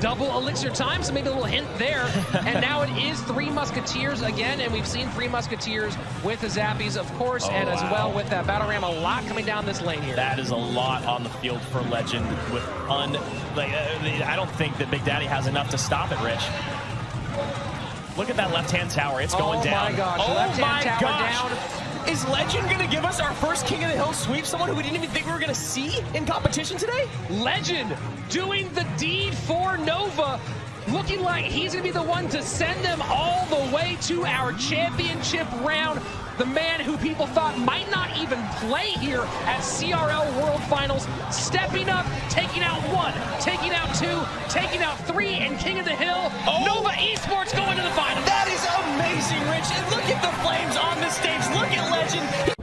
double elixir time, so maybe a little hint there. and now it is three Musketeers again, and we've seen three Musketeers with the Zappies, of course, oh, and wow. as well with that Battle Ram, a lot coming down this lane here. That is a lot on the field for Legend with un... Like, uh, I don't think that Big Daddy has enough to stop it, Rich. Look at that left-hand tower. It's going oh down. Oh, my gosh. Oh, left-hand tower gosh. down. Is Legend going to give us our first King of the Hill sweep? Someone who we didn't even think we were going to see in competition today? Legend doing the deed for Nova. Looking like he's going to be the one to send them all the way to our championship round. The man who people thought might not even play here at CRL World Finals, stepping up, taking out one, taking out two, taking out three, and King of the Hill. Oh. Nova Esports going to the final. Rich. And look at the flames on the stage. Look at Legend.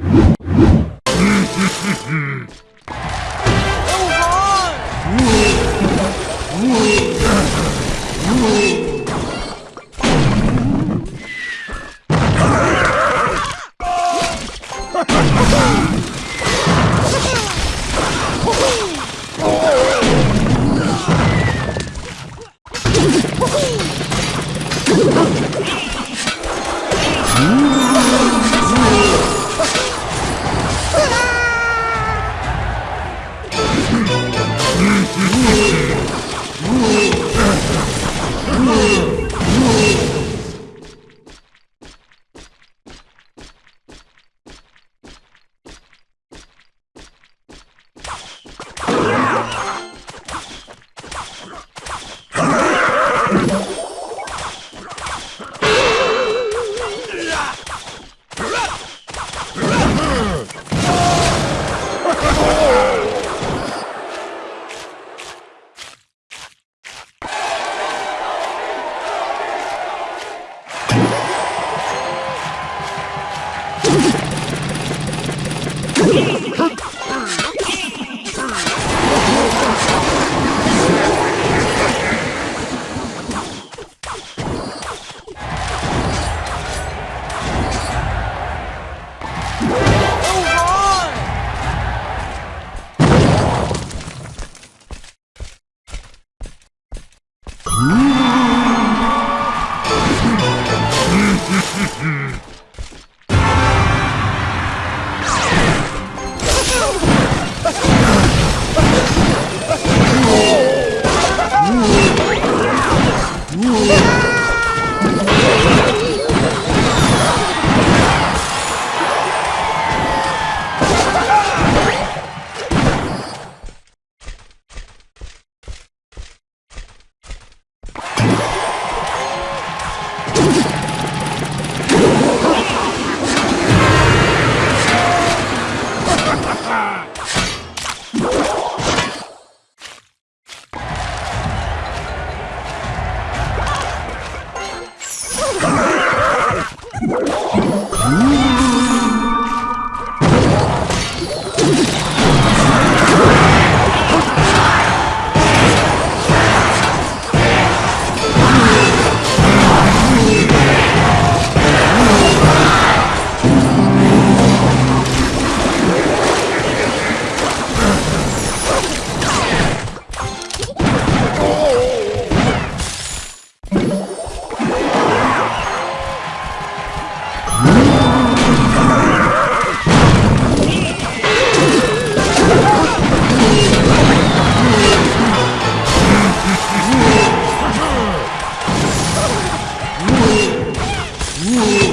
Ooh.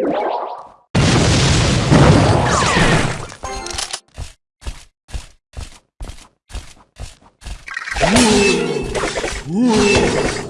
Ooh. Ooh.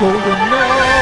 Golden Knight!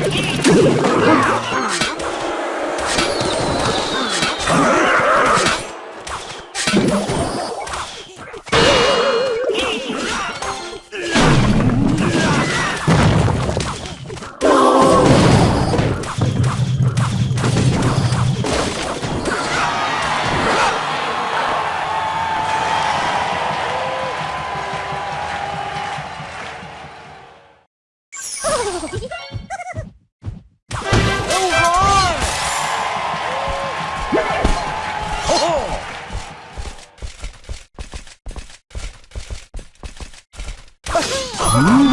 Subscribe, 으아!